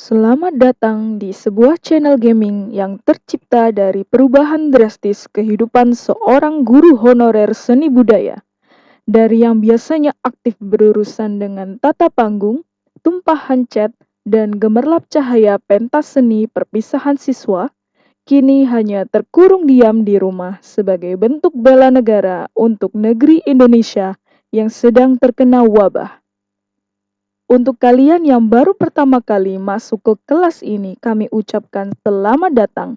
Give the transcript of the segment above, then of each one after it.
Selamat datang di sebuah channel gaming yang tercipta dari perubahan drastis kehidupan seorang guru honorer seni budaya. Dari yang biasanya aktif berurusan dengan tata panggung, tumpahan cat, dan gemerlap cahaya pentas seni perpisahan siswa, kini hanya terkurung diam di rumah sebagai bentuk bela negara untuk negeri Indonesia yang sedang terkena wabah. Untuk kalian yang baru pertama kali masuk ke kelas ini, kami ucapkan selamat datang.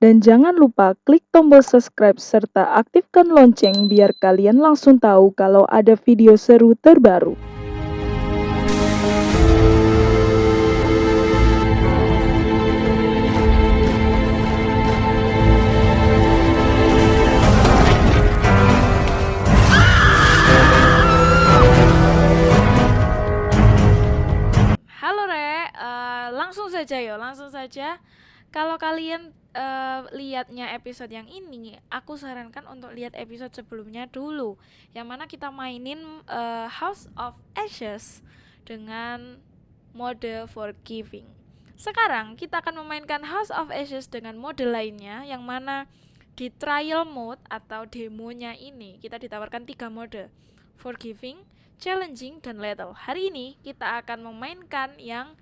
Dan jangan lupa klik tombol subscribe serta aktifkan lonceng biar kalian langsung tahu kalau ada video seru terbaru. Langsung saja yo, langsung saja. Kalau kalian eh, lihatnya episode yang ini, aku sarankan untuk lihat episode sebelumnya dulu, yang mana kita mainin eh, House of Ashes dengan mode forgiving. Sekarang kita akan memainkan House of Ashes dengan mode lainnya, yang mana di trial mode atau demonya ini kita ditawarkan tiga mode, forgiving, challenging, dan lethal. Hari ini kita akan memainkan yang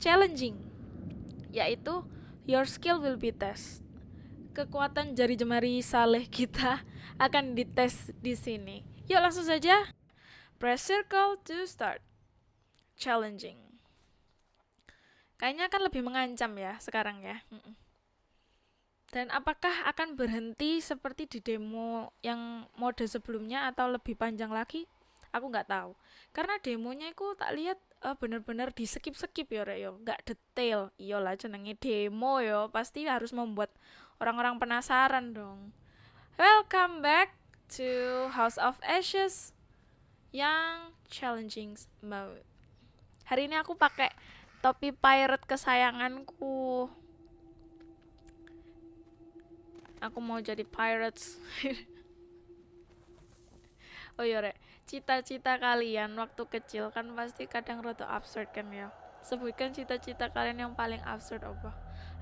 challenging, yaitu your skill will be test. Kekuatan jari jemari saleh kita akan dites di sini. Yuk langsung saja. Press circle to start. Challenging. Kayaknya akan lebih mengancam ya sekarang ya. Dan apakah akan berhenti seperti di demo yang mode sebelumnya atau lebih panjang lagi? Aku nggak tahu. Karena demonya itu tak lihat eh, bener-bener di skip skip ya. Yo nggak detail. Iyalah jenenge demo yo pasti harus membuat orang-orang penasaran dong. Welcome back to House of Ashes yang challenging mode. Hari ini aku pakai topi pirate kesayanganku. Aku mau jadi pirates oh iya rek. Cita-cita kalian waktu kecil kan pasti kadang rada absurd kan ya? Sebutkan cita-cita kalian yang paling absurd apa?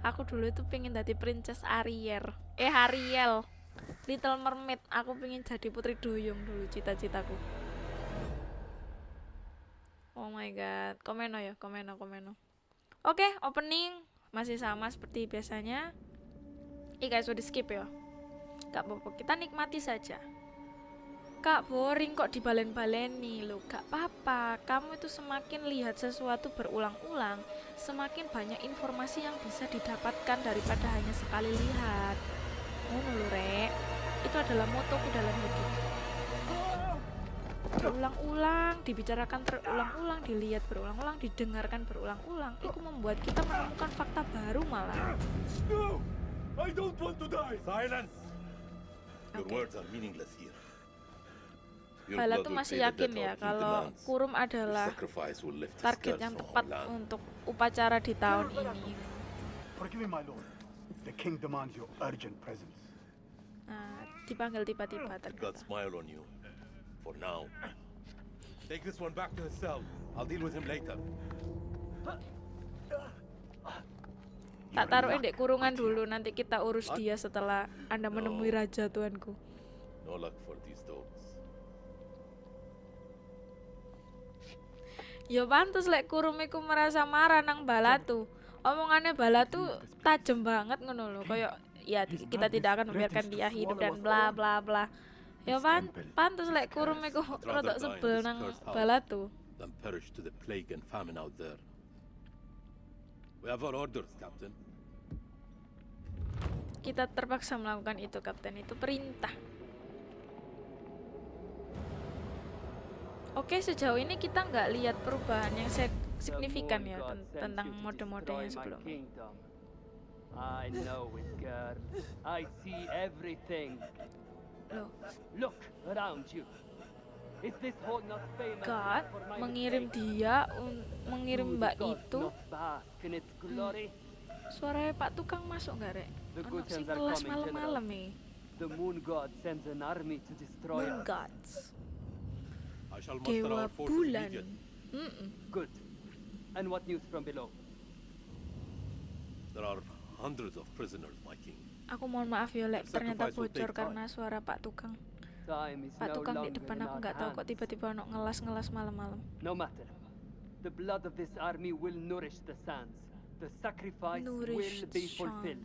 Aku dulu itu pengen jadi princess Ariel. Eh Ariel. Little Mermaid. Aku pengen jadi putri duyung dulu cita-citaku. Oh my god. Komeno ya? Komeno komeno oke opening. Masih sama seperti biasanya. Ih guys udah skip ya? Gak apa-apa. Kita nikmati saja Kak boring kok dibalen-baleni lo Gak apa-apa Kamu itu semakin lihat sesuatu berulang-ulang Semakin banyak informasi yang bisa didapatkan daripada hanya sekali lihat Ngono lho rek Itu adalah motoku dalam hidup Berulang-ulang, dibicarakan berulang-ulang, dilihat berulang-ulang, didengarkan berulang-ulang Itu membuat kita menemukan fakta baru malah No! I don't want to die! Silence! Your Oke. words are meaningless here. Bala tuh masih yakin ya kalau. Kurum adalah target yang tepat untuk upacara di tahun ini. Nah, dipanggil tiba-tiba ternyata. smile on you. For now. Take this one back to his cell. I'll deal with him later. Tak taruhin dek kurungan dulu, nanti kita urus dia setelah Anda menemui raja tuanku. No luck for these Ya pantes lek kurum iku merasa marah nang Balatu. Omongannya Balatu tajem banget ngono lho, kayak ya kita tidak akan membiarkan dia hidup dan bla bla bla. Ya pan pantes lek kurum iku rada sebel nang Balatu. Then perish to the plague and famine out there. We have our orders, Captain. Kita terpaksa melakukan itu, Kapten. Itu perintah. Oke, sejauh ini kita nggak lihat perubahan yang signifikan ya ten- tentang mode-mode yang sebelumnya. I know it, girl. I see everything. Loh, Look around you. Is this hall not famous God mengirim dia, mengirim mbak itu. glory? Suaranya Pak Tukang masuk nggak, Rek? Sing hands are kelas malam-malam nih. The moon god sends an army to destroy Moon us. Gods. Dewa bulan. immediately. Mm-mm. Good. And what news from below? There are hundreds of prisoners, my king. Aku mohon maaf ya, Lek. Ternyata bocor karena suara Pak Tukang. Pak Tukang di depan aku nggak tahu kok tiba-tiba ono ngelas-ngelas malam-malam. No matter. The blood of this army will nourish the sands. The sacrifice Nourish will be fulfilled.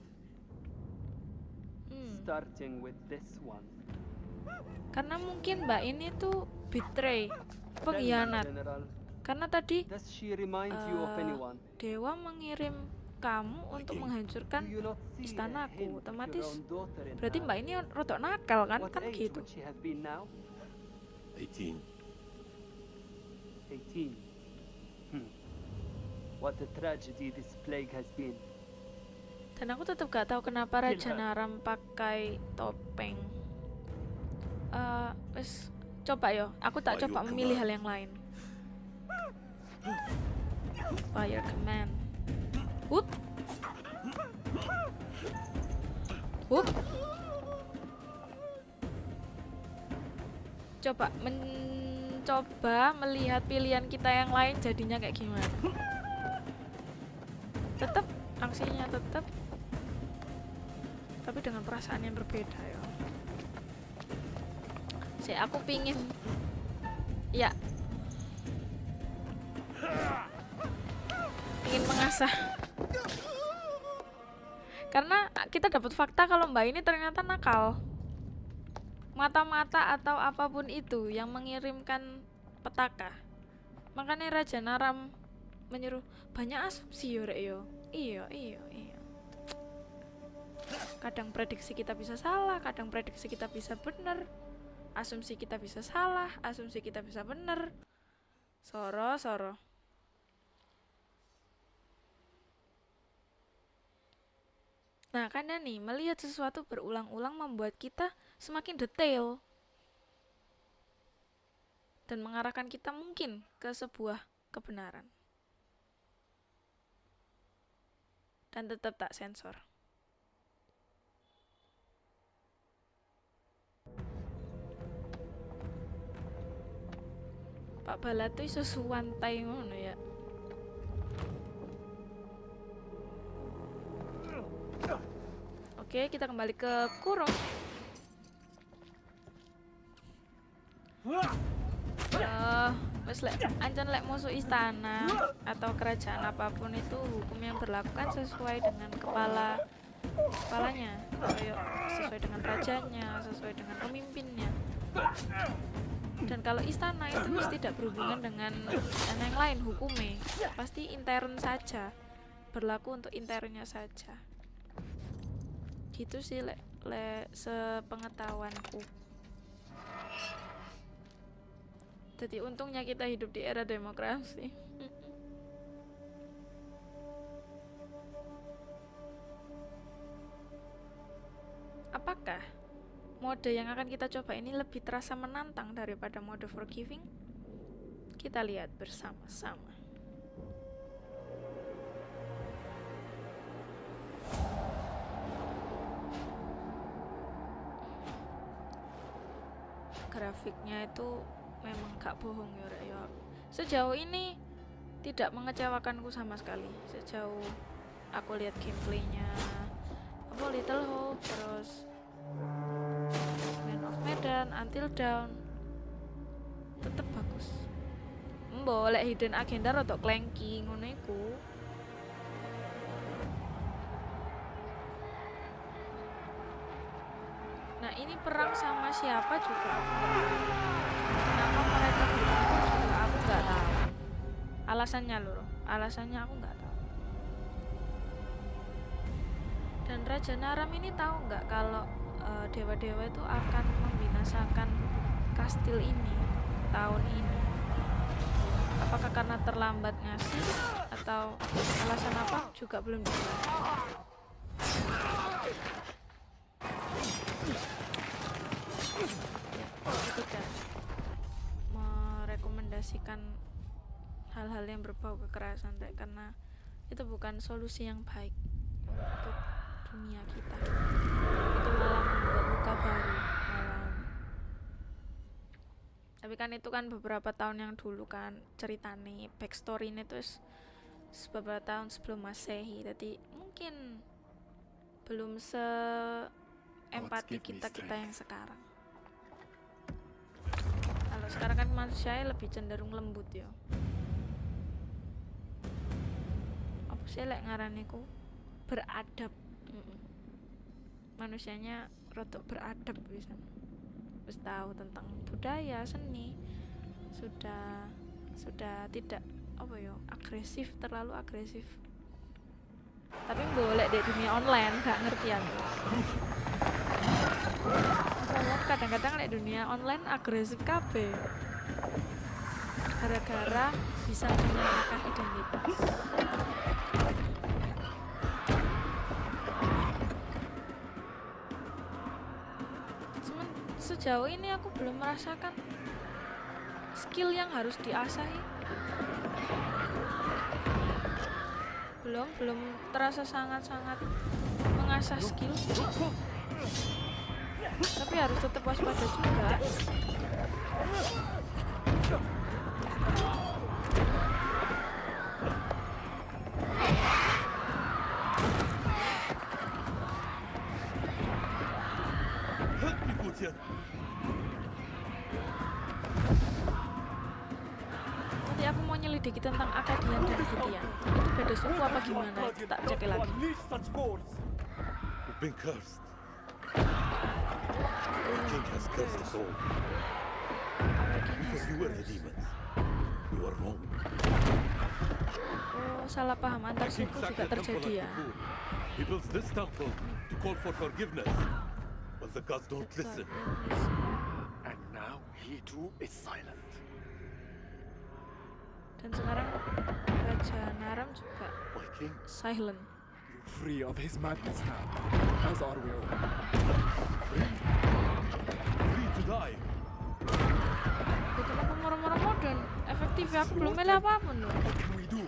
Hmm. Starting with this one. Karena mungkin Mbak ini tuh betray, pengkhianat. Karena tadi anyone? Dewa mengirim kamu untuk menghancurkan istanaku. Otomatis berarti? Mbak ini rotok nakal kan? Kan gitu. would she have been now? 18. 18. Hmm. What a tragedy this plague has been. Dan aku tetap gak tahu kenapa Raja. Naram pakai topeng. Wes coba yo. Aku tak coba memilih hal yang lain. Fire command. Whoop. Whoop. Coba mencoba melihat pilihan kita yang lain jadinya kayak gimana. Tetap aksinya tetap tapi dengan perasaan yang berbeda ya. Saya aku pingin. Ya. Ingin mengasah. Karena kita dapat fakta kalau mbak ini ternyata nakal. Mata-mata atau apa pun itu yang mengirimkan petaka. Makanya Raja Naram menyuruh banyak asumsi yo rek yo. Iya iya iya. Kadang prediksi kita bisa salah kadang prediksi kita bisa benar asumsi kita bisa salah asumsi kita bisa benar soro soro Nah, karena nih, melihat sesuatu berulang-ulang membuat kita semakin detail dan mengarahkan kita mungkin ke sebuah kebenaran. Dan tetap tak sensor. Pak Bala tuh iso suwantai ngono ya. Oke, kita kembali ke kurung. Eh, wes lek lek musuh istana atau kerajaan apa pun itu hukum yang berlaku kan sesuai dengan kepala kepalanya, kayak sesuai dengan rajanya, sesuai dengan pemimpinnya. Dan kalau istana itu wis tidak berhubungan dengan istana yang lain hukumnya, pasti intern saja, berlaku untuk internnya saja. Gitu sih le, le sepengetahuanku. Jadi untungnya kita hidup di era demokrasi. Apakah mode yang akan kita coba ini lebih terasa menantang daripada mode forgiving kita lihat bersama-sama grafiknya itu memang gak bohong ya ya. Sejauh ini tidak mengecewakanku sama sekali. Sejauh aku lihat gameplaynya apa Little Hope terus Medan, Until Dawn tetep bagus. Mbok lek hidden agenda rotok clanky ngono. Nah ini perang sama siapa juga aku. Kenapa mereka juga aku nggak tahu. Alasannya loh, alasannya aku nggak tahu. Dan Raja Naram ini tahu nggak kalau eh, dewa-dewa itu akan membinasakan kastil ini tahun ini. Apakah karena terlambat ngasih atau alasan apa? Juga belum aku tidak merekomendasikan hal-hal yang berbau kekerasan karena itu bukan solusi yang baik untuk dunia kita. Itu malah membuat luka baru tapi kan itu kan beberapa tahun yang dulu kan ceritanya backstory ini terus beberapa tahun sebelum masehi. Jadi mungkin belum se empati give me kita kita yang sekarang. Kalau sekarang kan manusia lebih cenderung lembut ya apa sih lek ngaraniku beradab. Mm-mm. manusianya rotok beradab bisa terus tahu tentang budaya seni sudah sudah tidak apa ya agresif terlalu agresif. Tapi boleh di dunia online gak ngerti Ngomong kadang-kadang di dunia online agresif kabeh. Gara-gara bisa menyamakan identitas sejauh ini aku belum merasakan skill yang harus diasahi. Belum belum terasa sangat-sangat mengasah skill. Tapi harus tetap waspada juga Unleash such force! We've been cursed. The king has cursed us all. Because you were the demons. You were wrong. oh salah paham antar suku juga terjadi ya. He builds this temple to call for forgiveness. But the gods don't listen. And now he too is silent. dan sekarang Raja Naram juga My king, silent you're free of his madness now, as are we all. Free to die. Ya kenapa murah-murah dan efektif ya aku belum milih apapun loh What can we do?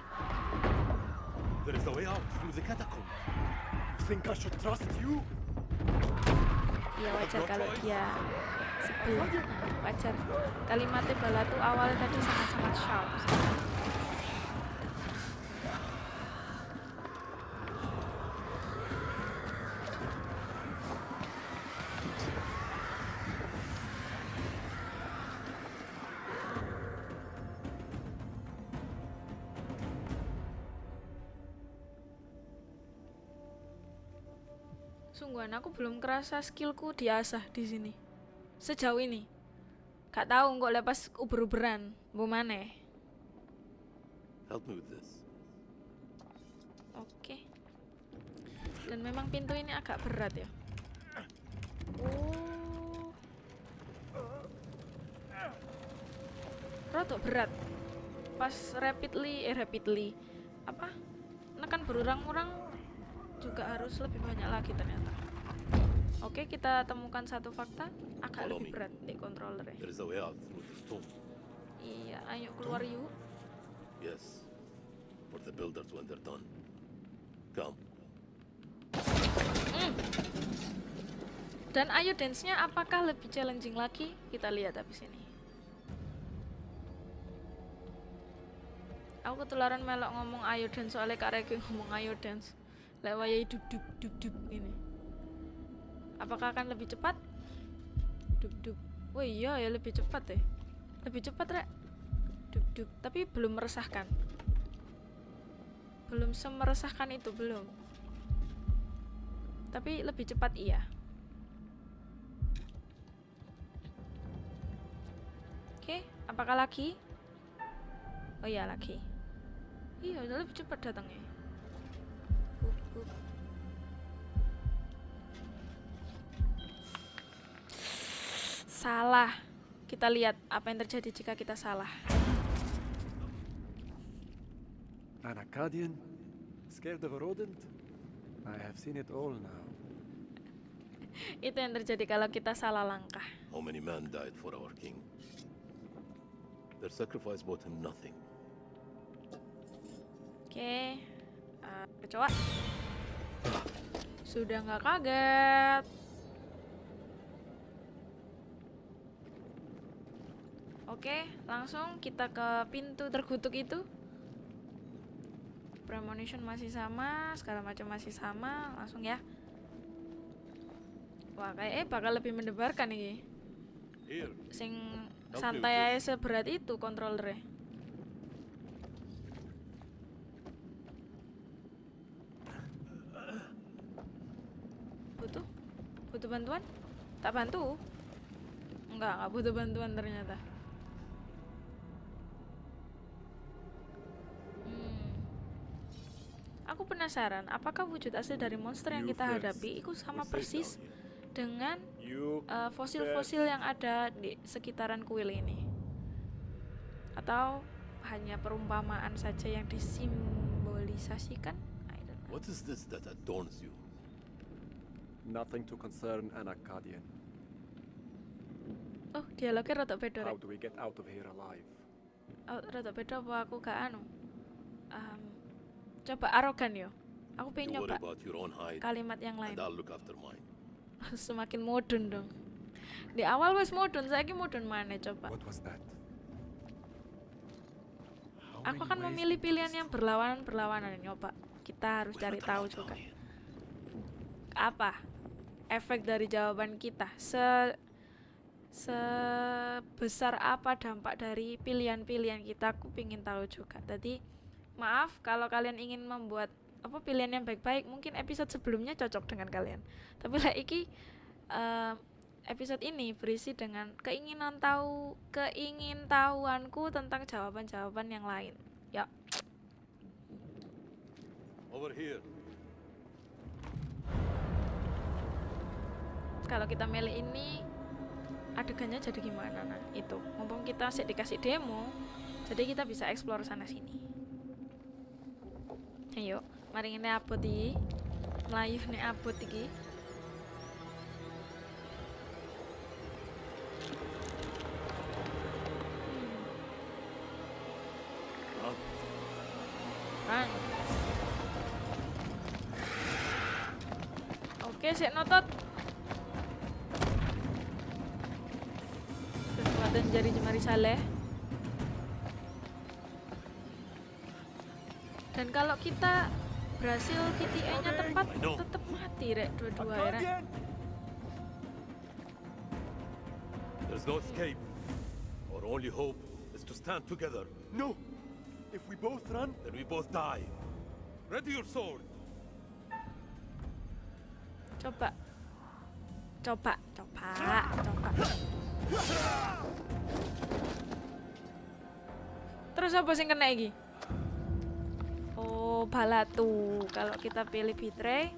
There is a way out through the catacomb. You think I should trust you? Iya wajar kalau dia sebel Nah, wajar kalimatnya bala tuh awalnya tadi sangat-sangat sharp Sungguhan belum kerasa skillku diasah di sini. Sejauh ini. Gak tahu kok lepas uber-uberan. Bu maneh. Help me with this. Oke. Dan memang pintu ini agak berat ya. Oh. Rotok berat. Pas rapidly, eh rapidly. Apa? Nekan berurang-urang juga harus lebih banyak lagi ternyata. Oke, kita temukan satu fakta agak Follow lebih berat di controller ya. Iya, ayo keluar yuk. Yes. For the builders when they're done. Come. Dan ayo dance-nya apakah lebih challenging lagi? Kita lihat habis ini. Aku ketularan melok ngomong ayo dance soalnya Kak Reki ngomong ayo dance. Lewayai dub dub dub dub ini. Apakah akan lebih cepat? Dub dub. Wah iya ya lebih cepat deh. Lebih cepat rek. Dub dub. Tapi belum meresahkan. Belum semeresahkan itu belum. Tapi lebih cepat iya. Oke, apakah lagi? Oh iya lagi. Iya, lebih cepat datangnya. Salah. Kita lihat apa yang terjadi jika kita salah. An Akkadian? Scared of a rodent? I have seen it all now. Itu yang terjadi kalau kita salah langkah. How many men died for our king? Their sacrifice bought him nothing. Oke, eh, kecoa. Sudah nggak kaget. Oke, langsung kita ke pintu terkutuk itu. premonition masih sama segala macam masih sama langsung ya. Wah kayaknya bakal lebih mendebarkan nih Here. sing santai aja seberat itu controllernya butuh? Butuh bantuan? Tak bantu? Enggak enggak butuh bantuan ternyata aku penasaran apakah wujud asli dari monster yang kita hadapi itu sama persis dengan eh, fosil-fosil yang ada di sekitaran kuil ini atau hanya perumpamaan saja yang disimbolisasikan I don't know. What is this that adorns you? Nothing to concern an Akkadian. oh dialognya rada beda How do we get out of here alive? oh, rada beda apa aku gak anu Em, coba arogan yo. Aku pengen nyoba kalimat yang lain. Semakin modern dong. Di awal wes modern saya modern mana coba. Aku akan memilih pilihan yang berlawanan berlawanan nyoba kita harus cari tahu juga. Apa efek dari jawaban kita? Se sebesar apa dampak dari pilihan-pilihan kita? Aku pingin tahu juga. Tadi maaf kalau kalian ingin membuat apa pilihan yang baik-baik mungkin episode sebelumnya cocok dengan kalian. Tapi lah iki eh, episode ini berisi dengan keinginan tahu keingintahuanku tentang jawaban-jawaban yang lain. Ya. Over here. kalau kita milih ini adegannya jadi gimana? Nah itu. Mumpung kita sih dikasih demo jadi kita bisa explore sana sini ayo mari ini abot iki melayu nih abot iki. Run. Oke, sik notot. Kekuatan jari jemari saleh. Dan kalau kita berhasil KTA-nya tepat, I know. tetap mati rek dua-dua ya. Rek. There's no escape. Our only hope is to stand together. No! If we both run, Then we both die. Ready your sword. Coba. Coba, coba, coba. Terus apa sing kena iki? Balatu. Kalau kita pilih betray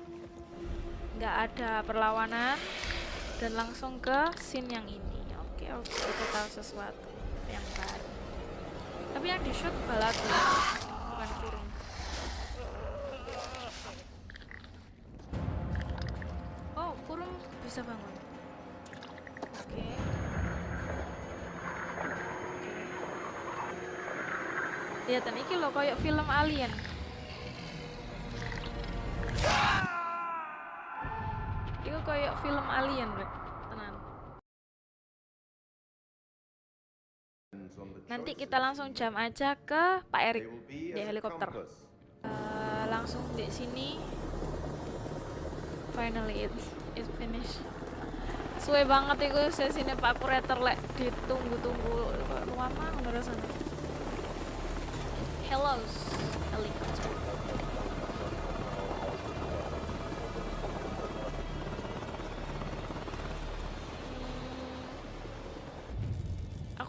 nggak ada perlawanan dan langsung ke scene yang ini. Oke, oke, kita tahu sesuatu yang baru. Tapi yang di shoot balatu, bukan kurung. Oh, kurung bisa bangun. Oke. Lihat iki loh kayak film alien. Film alien, Rek. Tenan. Nanti kita langsung jam aja ke Pak Erik di helikopter. Eh, langsung di sini. Finally it it finish. Suwe banget itu sesinya Pak Kurator lek ditunggu-tunggu lama ngerasanya. Hello, helikopter.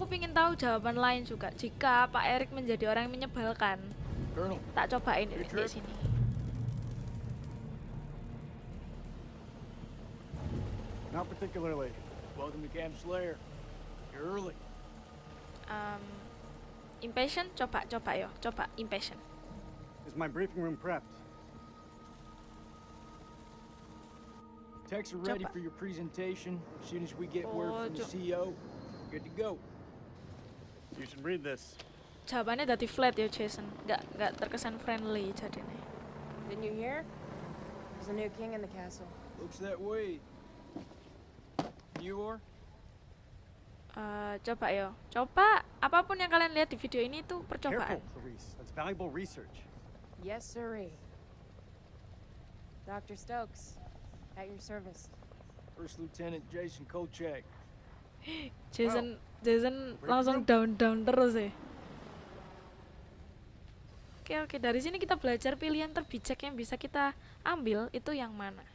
Aku pingin tahu jawaban lain juga. Jika Pak Erik menjadi orang yang menyebalkan, tak cobain di, sini. not particularly. Welcome to Camp Slayer. You're early. Um, impatient, coba, coba yo, coba impatient. Is my briefing room prepped? Techs are ready Coba. for your presentation. As soon as we get word Oh, from the CEO, good to go. You should read this. Jawabannya dari flat ya Jason, nggak nggak terkesan friendly jadinya. Didn't you hear? There's a new king in the castle. Looks that way. You are? Eh, coba yo, coba apapun yang kalian lihat di video ini tuh percobaan. Careful, Clarice. That's valuable research. Yes, sirree. Dr. Stokes, at your service. First Lieutenant Jason Kolchak. Jason Jason langsung down down terus ya. Oke oke dari sini kita belajar pilihan terbijak yang bisa kita ambil itu yang mana.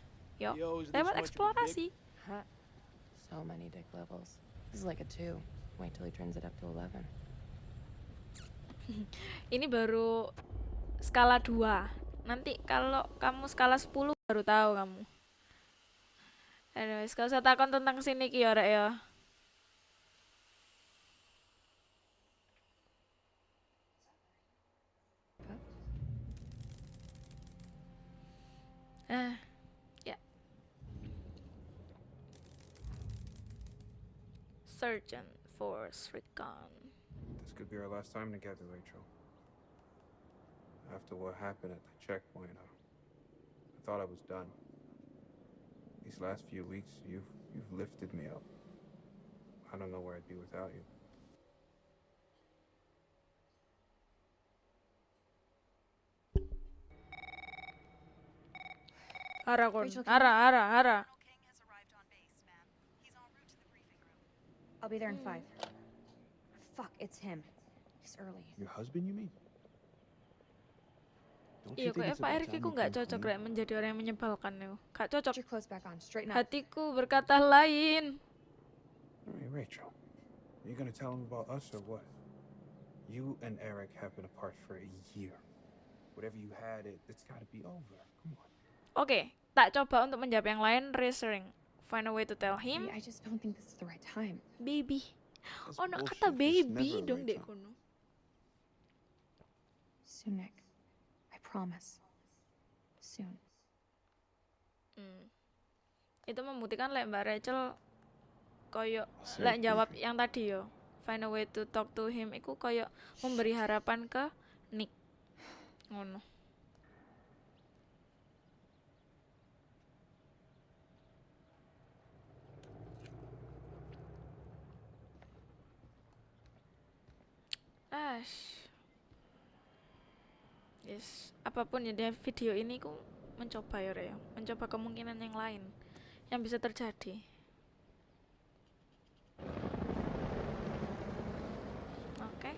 Yuk, Yo, lewat eksplorasi. Huh. So many dick levels. This is like a two. Wait till he turns it up to 11. Ini baru skala 2. Nanti kalau kamu skala 10 baru tahu kamu. Anyways, kalau saya takon tentang sini ki ya, Rek, ya. Ah, ya. Sergeant Force Recon. This could be our last time together, Rachel. After what happened at the checkpoint, I, I thought I was done. These last few weeks, you've you've lifted me up. I don't know where I'd be without you. Ara. Rachel, Ara, ara, ara. King has arrived on base, ma'am. He's en route to the briefing room. I'll be there in hmm. five. Fuck, it's him. He's early. Your husband, you mean? Don't Iya, kok Pak Erik ku nggak cocok rek menjadi orang yang menyebalkan yo. Gak cocok. your clothes back on. Straighten up. Hatiku berkata lain. Hey, Rachel, are you gonna tell him about us or what? You and Eric have been apart for a year. Whatever you had, it, it's gotta be over. Come on. Oke, tak coba untuk menjawab yang lain. Reassuring. Find a way to tell him. I just don't think this is the right time. Baby. Oh, no, kata baby dong right dek kono. Soon, Nick. I promise. Soon. Hmm. Itu membuktikan lek Mbak Rachel koyo lek jawab yang tadi yo. Find a way to talk to him iku koyo memberi harapan ke Nick. Ngono. Ash. Yes, apa pun ya dari video ini ku mencoba ya ya. mencoba kemungkinan yang lain yang bisa terjadi. Oke.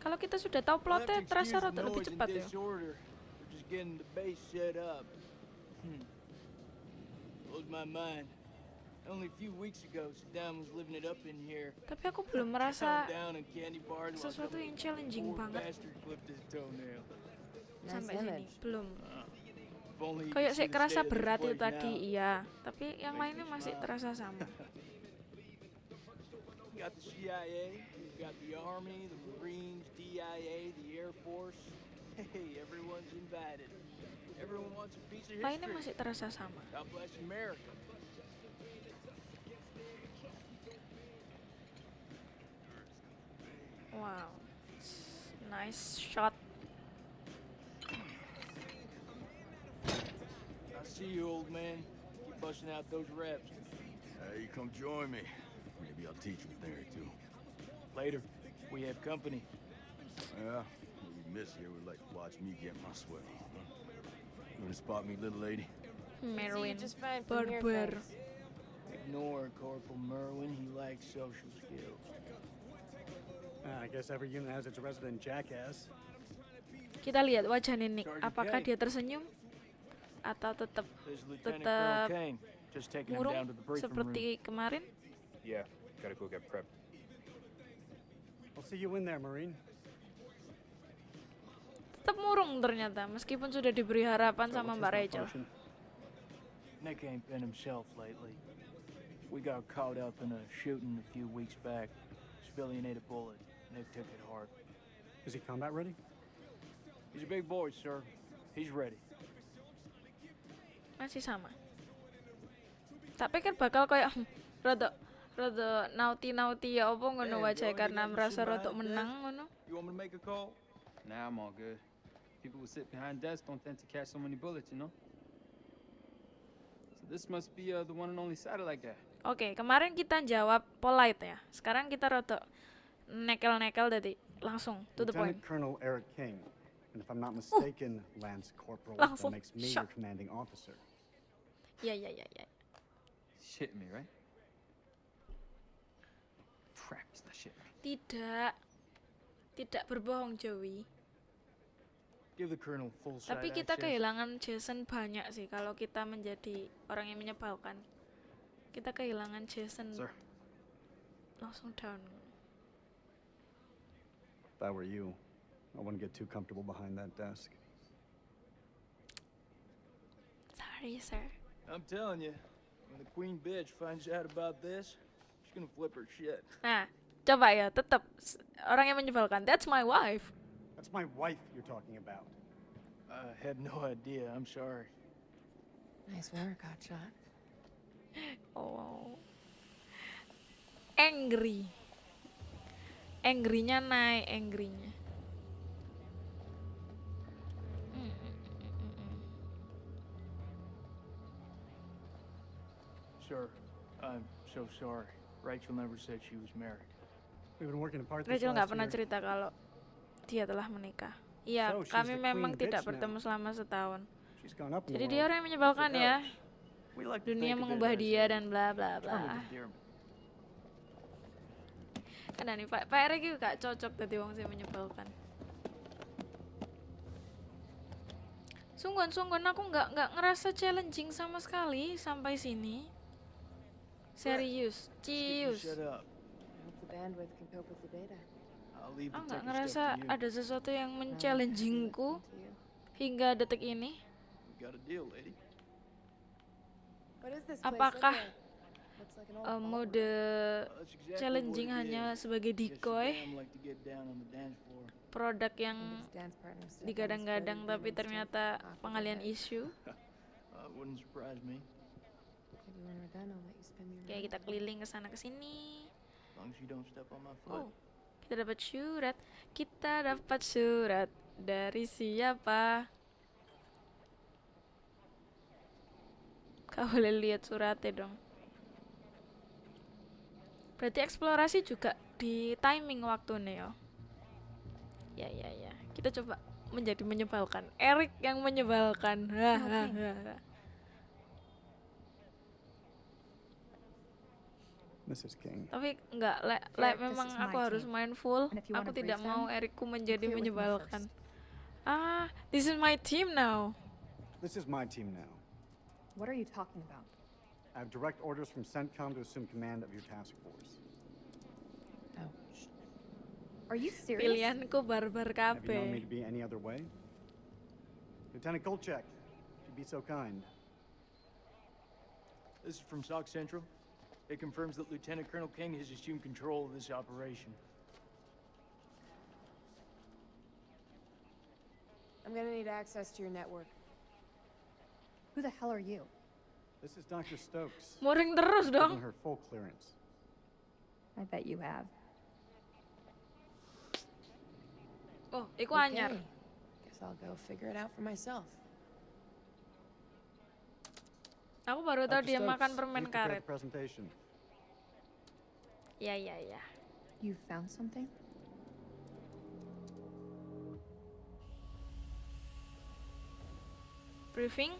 Kalau kita sudah tahu plotnya terasa rada lebih cepat ya. disorder. We're just getting the base set up. Hmm. Blows my mind. Tapi aku belum merasa sesuatu yang challenging banget sampai sini. Belum. You Kayak sih kerasa berat itu tadi, iya. Tapi yang lainnya masih terasa sama. Got the CIA, you got the Army, the Marines, DIA, the Air Force. Hey, everyone's invited. Everyone wants a piece of Lainnya masih terasa sama. God bless America. Wow. Nice shot. I see you, old man. Keep busting out those reps. Hey, you come join me. Maybe I'll teach you a thing or two. Later, we have company. Yeah, maybe Miss here would like to watch me get my swell. You wanna spot me, little lady? Merwin. just fine from here, Barber. thanks. Ignore Corporal Merwin. He lacks social skills. Kita lihat wajah Nick. Apakah dia tersenyum atau tetap Tetap murung seperti kemarin? Yeah, gotta go get prepped. I'll see you in there, Marine. Tetap murung ternyata, meskipun sudah diberi harapan sama Mbak Rachel. Nick ain't been himself lately. We got caught up in a shooting a few weeks back. Civilian ate a bullet. Nick took it hard. Is he combat ready? He's a big boy, sir. He's ready. Masih sama. Tak pikir bakal kayak "Hmm, rada rada nauti-nauti ya apa ngono you karena merasa rada menang ngono. You want me to make a call? Nah, I'm all good. People who sit behind desks don't tend to catch so many bullets, you know? So this must be uh, the one and only satellite guy. Oke, kemarin kita jawab polite ya. Sekarang kita rada nekel-nekel tadi langsung to the point. Colonel Eric King. And if I'm not mistaken, Lance Corporal, that Langsung makes me your commanding officer. Ya ya ya ya. Shit me, right? Crap, he's not shit me. Tidak. Tidak berbohong Joey. Give the colonel full side Tapi kita access. kehilangan Jason banyak sih kalau kita menjadi orang yang menyebalkan. Kita kehilangan Jason Sir. langsung down. If I were you, I wouldn't get too comfortable behind that desk. Sorry, sir. I'm telling you, when the queen bitch finds out about this, she's gonna flip her shit. Nah, coba ya, tetap orang yang menyebalkan. That's my wife. That's my wife you're talking about. I had no idea. I'm sorry. Nice work, hotshot. Oh. Angry. Angry-nya naik, angry-nya. Sir, I'm so sorry. Rachel never said she was married. We've been working apart this Rachel nggak pernah cerita kalau dia telah menikah. Iya, So, kami memang tidak bertemu selama setahun. Jadi dia orang yang menyebalkan ya. Dunia mengubah dia dan bla bla bla. Kan nih Pak Pak Erik juga cocok tadi wong sing menyebalkan. Sungguhan sungguhan aku nggak nggak ngerasa challenging sama sekali sampai sini. Serius, cius. Aku nggak ngerasa ada sesuatu yang I'll men-challengingku hingga detik ini. Apakah ballroom. mode challenging hanya sebagai decoy, produk yang digadang-gadang tapi ternyata pengalian isu. Uh, around. kita keliling ke sana ke sini. Oh, kita dapat surat. Kita dapat surat dari siapa? Kau boleh lihat suratnya dong. Berarti eksplorasi juga di timing waktunya ya. Ya ya ya. Kita coba menjadi menyebalkan. Erik yang menyebalkan. Hahaha. Mrs. King. Tapi enggak, le, le, memang aku harus team. mindful. Aku tidak mau Erikku menjadi menyebalkan. Ah, this is my team now. This is my team now. What are you talking about? I have direct orders from CENTCOM to assume command of your task force. Ouch. Are you serious? Pilihanku barbar Have you known me to be any other way? Lieutenant Kolchak, if you'd be so kind. This is from SOC Central. It confirms that Lieutenant Colonel King has assumed control of this operation. I'm gonna need access to your network. Who the hell are you? This is Dr. Stokes. Muring terus dong. her full clearance. I bet you have. Oh, iku anyar. Okay. Guess I'll go figure it out for myself. Aku baru tahu Dr. dia Stokes, makan permen karet. Ya ya ya. You found something? Briefing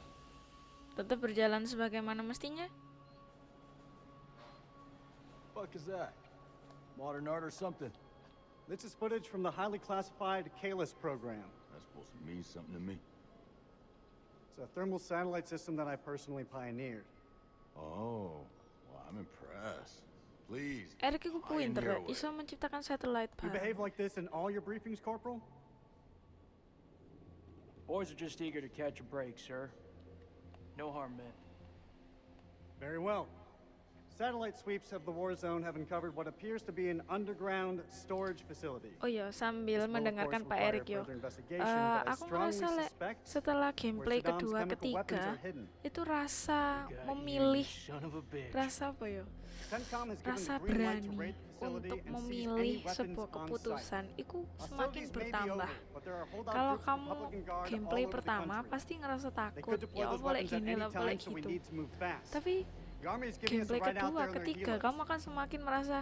tetap berjalan sebagaimana mestinya. Fuck is that? Modern art or something? This is footage from the highly classified Kalis program. That's supposed to mean something to me. It's a thermal satellite system that I personally pioneered. Oh, well, I'm impressed. Please. Erik iku pinter ya, pioneer away. iso menciptakan satellite You behave like this in all your briefings, Corporal? Boys are just eager to catch a break, sir. No harm meant. Very well. Satellite sweeps of the war zone have uncovered what appears to be an underground storage facility. Oh iya, sambil mendengarkan Pak Erik yo. I aku suspect setelah gameplay kedua ketiga itu rasa memilih rasa apa yo? Rasa berani untuk memilih sebuah keputusan. Itu semakin bertambah. kalau kamu gameplay pertama pasti ngerasa takut. ya boleh gini lah boleh gitu. tapi Gameplay kedua ketiga kamu akan semakin merasa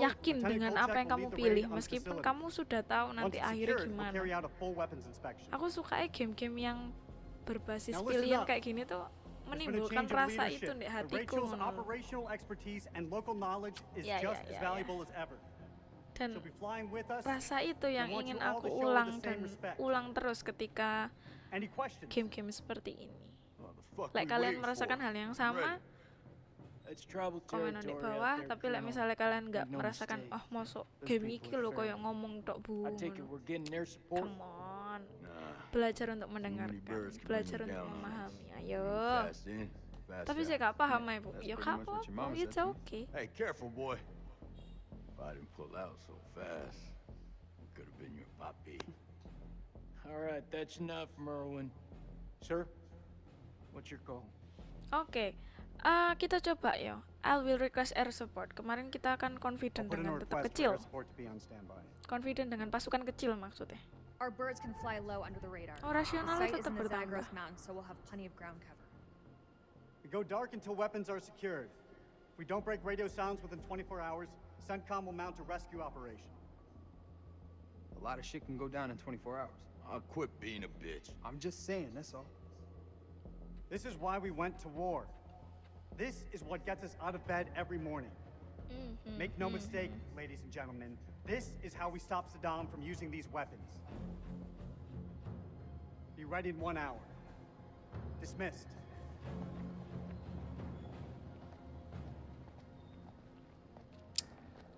yakin dengan apa yang kamu pilih. meskipun kamu sudah tahu nanti akhirnya gimana. Aku suka game-game yang berbasis pilihan kayak gini tuh There's been a menimbulkan change of rasa itu di hatiku. Ya, ya, ya, ya. Dan rasa itu yang ingin aku ulang dan ulang terus ketika game-game seperti ini. Like kalian merasakan hal yang sama, Komen di bawah. Tapi like misalnya kalian nggak merasakan, oh masuk game iki lo kayak ngomong tok bu. Come on. Nah, Belajar untuk mendengarkan, belajar untuk memahami. Ayo. Fast Tapi saya nggak paham ya bu. Ya apa-apa, mama it's okay. Hey, careful, boy. If I didn't pull out so fast, it could have been your papi. All right, that's enough, Merwin. Sir, what's your call? Oke, eh, kita coba ya. I will request air support. Kemarin kita akan confident Put in a dengan tetap kecil. air support to be on standby. Confident dengan pasukan kecil maksudnya. Our birds can fly low under the radar. Oh, rasionalnya the site is tetap in the bertambah. Zagros Mountains, so we'll have plenty of ground cover. We go dark until weapons are secured. If we don't break radio sounds within 24 hours, CENTCOM will mount a rescue operation. A lot of shit can go down in 24 hours. I'll quit being a bitch. I'm just saying, that's all. This is why we went to war. This is what gets us out of bed every morning. Mhm, Make no mhm. mistake, ladies and gentlemen, this is how we stop Saddam from using these weapons. Be ready in one hour. Dismissed.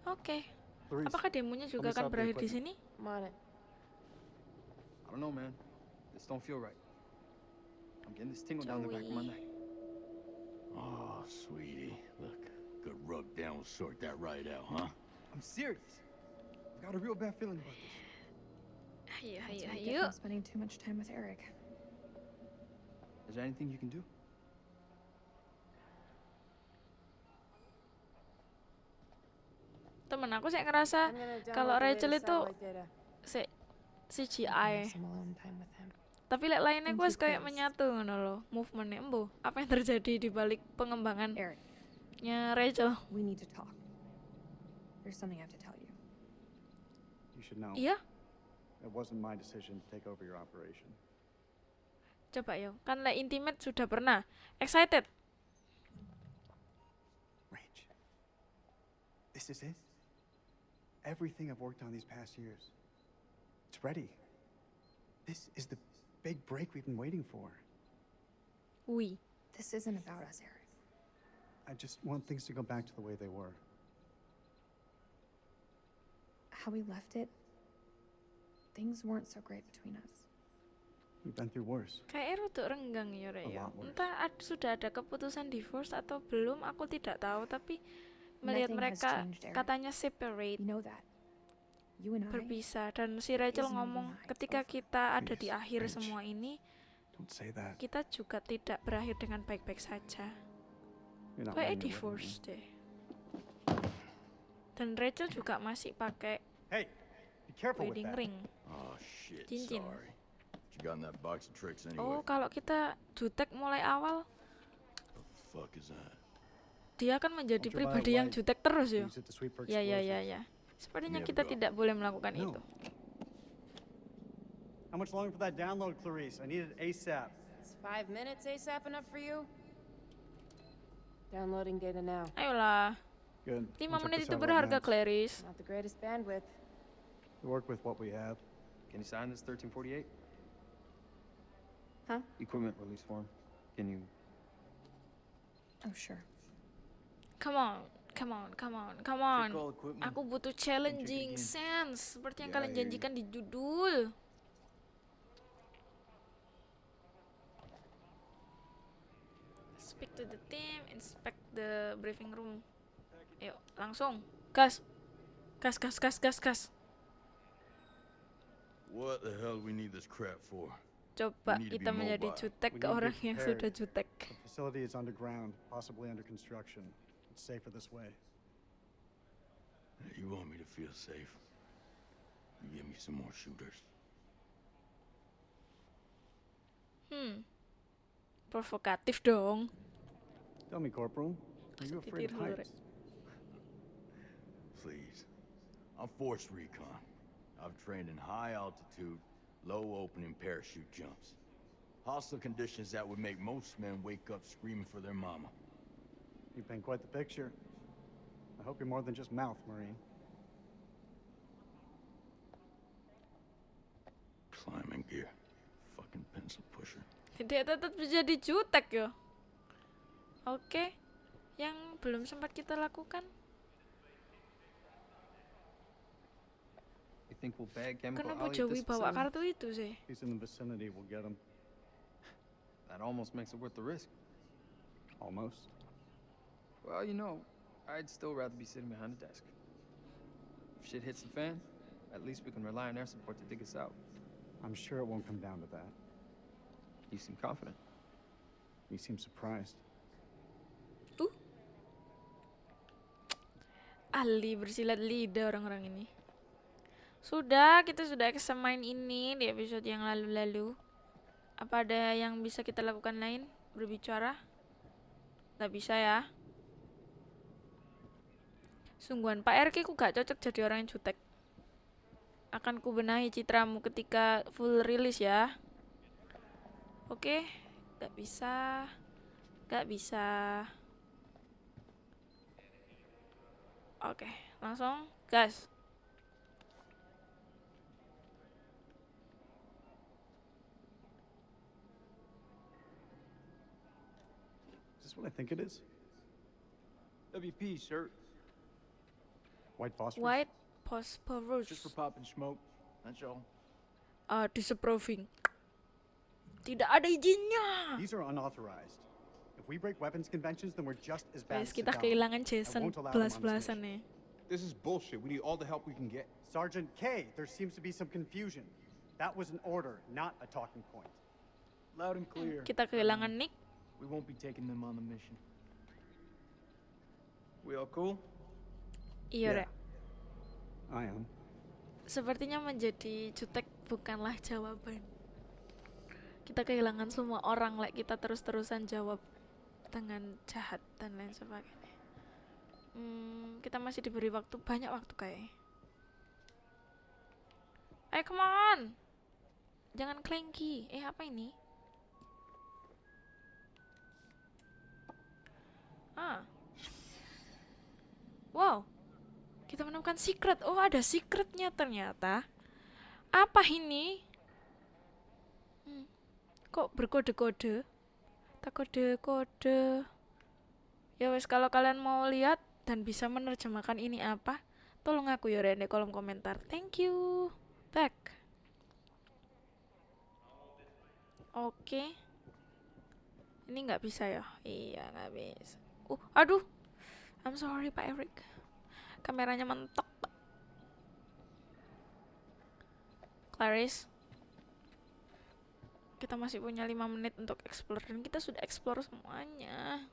Oke. Clarice, Apakah demonya juga me akan berakhir di sini? equipment. I'm on it. I don't know, man. This don't feel right. I'm getting this tingle down the back of my neck. Oh, Oh, sweetie. Look, good rub down will sort that right out, huh? I'm serious. I've got a real bad feeling about this. Ayo, That's ayo, what I get ayo. from spending too much time with Eric. Is there anything you can do? Temen aku sih ngerasa I'm gonna download kalau Rachel itu si CGI. Tapi lek lainnya gue kayak menyatu ngono loh, movementnya embo. Apa yang terjadi di balik pengembangannya Eric, Rachel? we need to talk. There's something I have to tell you. you should know. Iya, It wasn't my decision to take over your operation. coba yo. Kan lek intimate sudah pernah. Excited. Rach, this is it. Everything I've worked on these past years, it's ready. This is the big break we've been waiting for. Wih. This isn't about us, Eric. I just want things to go back to the way they were. How we left it, things weren't so great between us. We've been through worse. Kayak rada renggang ya, Rek, ya. Entah ad- sudah ada keputusan divorce atau belum, aku tidak tahu. Tapi melihat mereka changed, katanya separate, You know that. You and I. berpisah. Dan si Rachel ngomong, ketika kita ada di akhir semua ini, kita juga tidak berakhir dengan baik-baik saja. Kayak divorce deh. Dan Rachel juga masih pakai Hey, wedding ring. Oh, shit, Cincin. anyway? Oh, kalau kita jutek mulai awal, dia akan menjadi pribadi yang jutek terus ya. Ya ya ya ya. Sepertinya kita tidak boleh melakukan No. itu. How much longer for that download, Clarice? I need it ASAP. Is five minutes ASAP enough for you? Downloading data now. Ayolah, Good. 5 I'll check menit the itu berharga. Clarice. Not the greatest bandwidth. We work with what we have. Can you sign this 1348? Huh? Equipment release form. Can you? Oh, sure. Come on, come on, come on, come on. Aku butuh challenging sense seperti yang Yeah, kalian janjikan di judul. Speak to the team, inspect the briefing room. Ayo, langsung. Gas. Gas, gas, gas, gas, gas. What the hell we need this crap for? Coba kita menjadi jutek ke orang yang sudah jutek. The facility is underground, possibly under construction. It's safer this way. You want me to feel safe? You give me some more shooters. Hmm. Provokatif dong. Tell me, Corporal, are you afraid of titir heights? please. I'm Force Recon. I've trained in high altitude, low opening parachute jumps. Hostile conditions that would make most men wake up screaming for their mama. You paint quite the picture. I hope you're more than just mouth, Marine. Climbing gear. Fucking pencil pusher. Dia tetap jadi jutek yo. Oke. Yang belum sempat kita lakukan. You think we'll bag chemical Kenapa Ali at Joey this bawa kartu itu sih? He's in the vicinity, we'll get him. That almost makes it worth the risk. Almost. Well, you know, I'd still rather be sitting behind a desk. If shit hits the fan, at least we can rely on air support to dig us out. I'm sure it won't come down to that. You seem confident. You seem surprised. ahli bersilat lidah orang-orang ini. Sudah, kita sudah main ini di episode yang lalu-lalu. Apa ada yang bisa kita lakukan lain? Berbicara? Gak bisa ya. Sungguhan, Pak RK ku gak cocok jadi orang yang jutek. Akan ku benahi citramu ketika full rilis ya. Oke, gak bisa. Gak bisa. Oke, langsung gas. Is this what I think it is? WP, sir. White phosphorus? White phosphorus. Just for popping smoke. That's all. Uh, disapproving. Tidak ada izinnya. These are unauthorized. If we break weapons conventions, then we're just as bad Guys, as kita Saddam. kehilangan I Jason won't allow this belas-belasan nih. This is bullshit. We need all the help we can get. Sergeant K, there seems to be some confusion. That was an order, not a talking point. Loud and clear. Kita kehilangan Nick. We won't be taking them on the mission. We all cool? Iya, Rek. I am. Sepertinya menjadi jutek bukanlah jawaban. Kita kehilangan semua orang, like kita terus-terusan jawab dengan jahat dan lain sebagainya. Hmm, kita masih diberi waktu banyak waktu kayak. Eh, come on. Jangan clanky. Eh, apa ini? Ah. Wow. Kita menemukan secret. Oh, ada secretnya ternyata. Apa ini? Hmm. Kok berkode-kode? Tak kode-kode. Ya wes kalau kalian mau lihat dan bisa menerjemahkan ini apa, tolong aku ya di kolom komentar. Thank you. Back. Oke. Ini nggak bisa ya? Iya nggak bisa. Uh, aduh. I'm sorry Pak Eric. Kameranya mentok. Clarice. Kita masih punya 5 menit untuk explore dan kita sudah explore semuanya.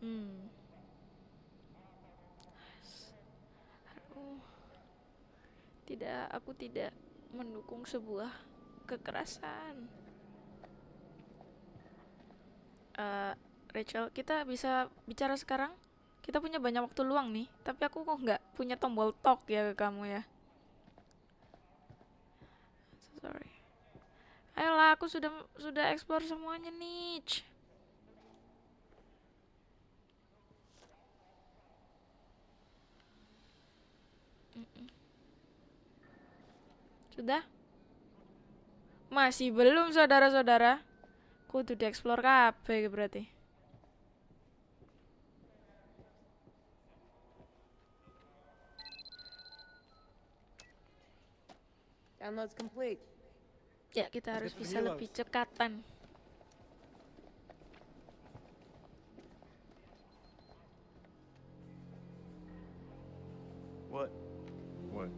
Hmm. Tidak, aku tidak mendukung sebuah kekerasan. Eh, Rachel, kita bisa bicara sekarang? Kita punya banyak waktu luang nih, tapi aku kok nggak punya tombol talk ya ke kamu ya. So sorry. Ayolah, aku sudah sudah explore semuanya nih. Sudah? Masih belum saudara-saudara? Kudu dieksplor kabeh berarti. Download's complete. Ya, kita harus bisa lebih cekatan. What? What?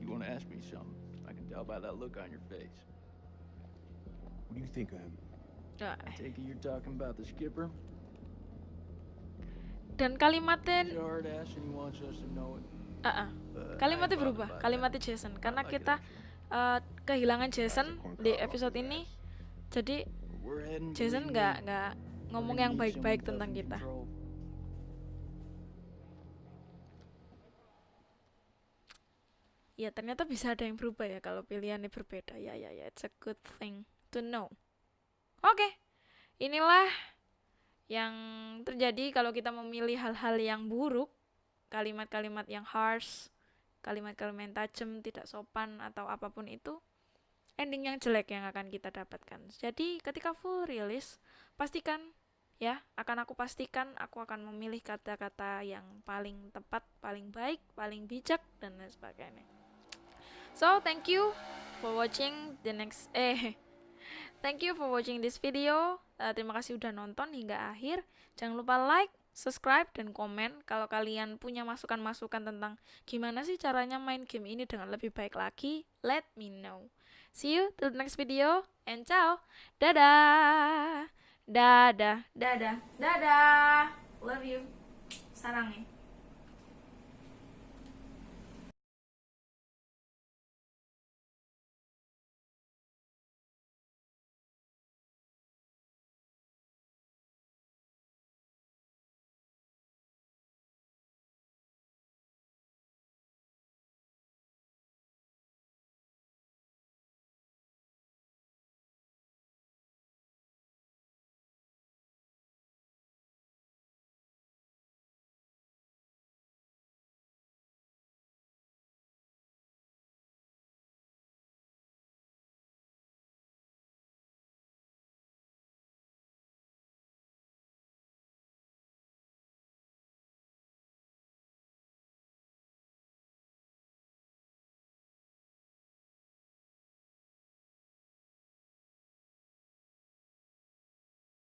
You want to ask me something? I can tell by that look on your face. Do you think of him? Ah, I take it you're talking about the skipper? Dan kalimatnya. Ah, ah. But Kalimatnya berubah, kalimatnya Jason. Karena kita eh, kehilangan Jason di episode ini. Jadi Jason nggak nggak ngomong yang baik-baik tentang kita. ya ternyata bisa ada yang berubah ya kalau pilihannya berbeda. Ya ya ya. It's a good thing to know. Oke inilah yang terjadi kalau kita memilih hal-hal yang buruk kalimat-kalimat yang harsh kalimat-kalimat tajam tidak sopan atau apa pun itu ending yang jelek yang akan kita dapatkan. Jadi ketika full rilis pastikan ya akan aku pastikan aku akan memilih kata-kata yang paling tepat paling baik paling bijak dan lain sebagainya. So, thank you for watching the next eh thank you for watching this video. Uh, terima kasih udah nonton hingga akhir. Jangan lupa like, subscribe dan komen kalau kalian punya masukan-masukan tentang gimana sih caranya main game ini dengan lebih baik lagi. Let me know. See you till the next video and ciao. Dadah. Dadah, dadah, dadah. Love you. Sarang ya.